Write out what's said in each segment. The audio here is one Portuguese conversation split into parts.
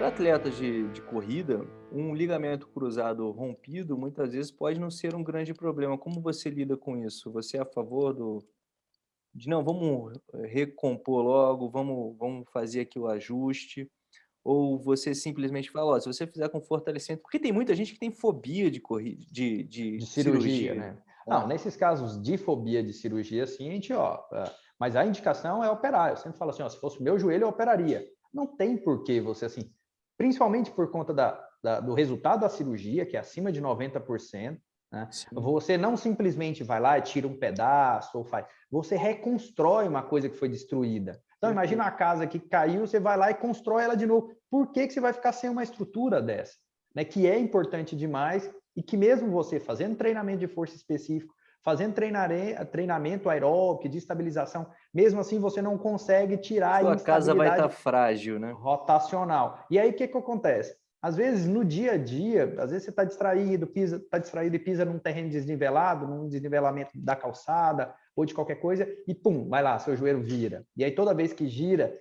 Para atletas de, de corrida, um ligamento cruzado rompido muitas vezes pode não ser um grande problema. Como você lida com isso? Você é a favor do, de não, vamos recompor logo, vamos, vamos fazer aqui o ajuste? Ou você simplesmente fala, ó, se você fizer com fortalecimento, porque tem muita gente que tem fobia de, corrida, de, de, de cirurgia, cirurgia, né? Não, nesses casos de fobia de cirurgia, assim, a gente, ó, é, mas a indicação é operar. Eu sempre falo assim, ó, se fosse meu joelho, eu operaria. Não tem por que você, assim, principalmente por conta da, da, do resultado da cirurgia, que é acima de 90%, né? Você não simplesmente vai lá e tira um pedaço ou faz, você reconstrói uma coisa que foi destruída. Então, imagina uma casa que caiu, você vai lá e constrói ela de novo. Por que, que você vai ficar sem uma estrutura dessa? Né? Que é importante demais e que mesmo você fazendo treinamento de força específico, fazendo treinamento aeróbico, de estabilização, mesmo assim você não consegue tirar Sua a casa vai estar tá frágil, né? Rotacional. E aí o que, que acontece? Às vezes, no dia a dia, às vezes você está distraído, pisa, está distraído e pisa num terreno desnivelado, num desnivelamento da calçada ou de qualquer coisa, e pum, vai lá, seu joelho vira. E aí toda vez que gira,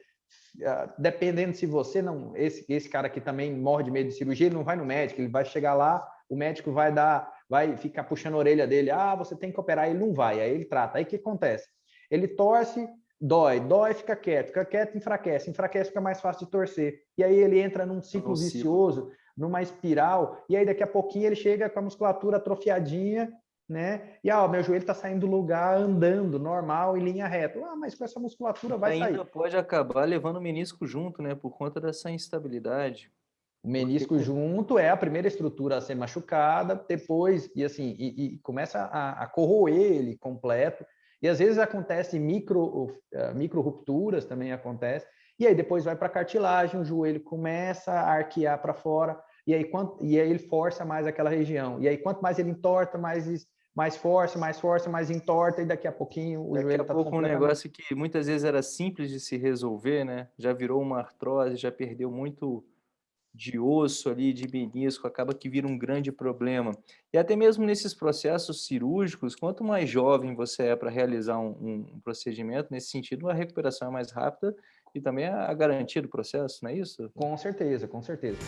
ah, dependendo se você não, esse, esse cara que também morre de medo de cirurgia, ele não vai no médico, ele vai chegar lá, o médico vai dar, vai ficar puxando a orelha dele, ah, você tem que operar, ele não vai, aí ele trata. Aí o que acontece? Ele torce, dói, dói, fica quieto, fica quieto, enfraquece, enfraquece, fica mais fácil de torcer. E aí ele entra num ciclo vicioso, numa espiral, e aí daqui a pouquinho ele chega com a musculatura atrofiadinha, né? E ah, meu joelho está saindo do lugar andando normal em linha reta. Ah, mas com essa musculatura vai Ainda sair. Ainda pode acabar levando o menisco junto, né? Por conta dessa instabilidade. O menisco Porque... junto é a primeira estrutura a ser machucada, depois, e assim, e, e começa a, a, corroer ele completo, e às vezes acontece micro, uh, micro rupturas também acontece, e aí depois vai para a cartilagem, o joelho começa a arquear para fora, e aí, quanto, e aí ele força mais aquela região. E aí quanto mais ele entorta, mais mais força, mais força, mais entorta, e daqui a pouquinho o daqui joelho está pouco um negócio que muitas vezes era simples de se resolver, né? Já virou uma artrose, já perdeu muito de osso ali, de menisco, acaba que vira um grande problema. E até mesmo nesses processos cirúrgicos, quanto mais jovem você é para realizar um, um, procedimento, nesse sentido, a recuperação é mais rápida e também a garantia do processo, não é isso? Com certeza, com certeza.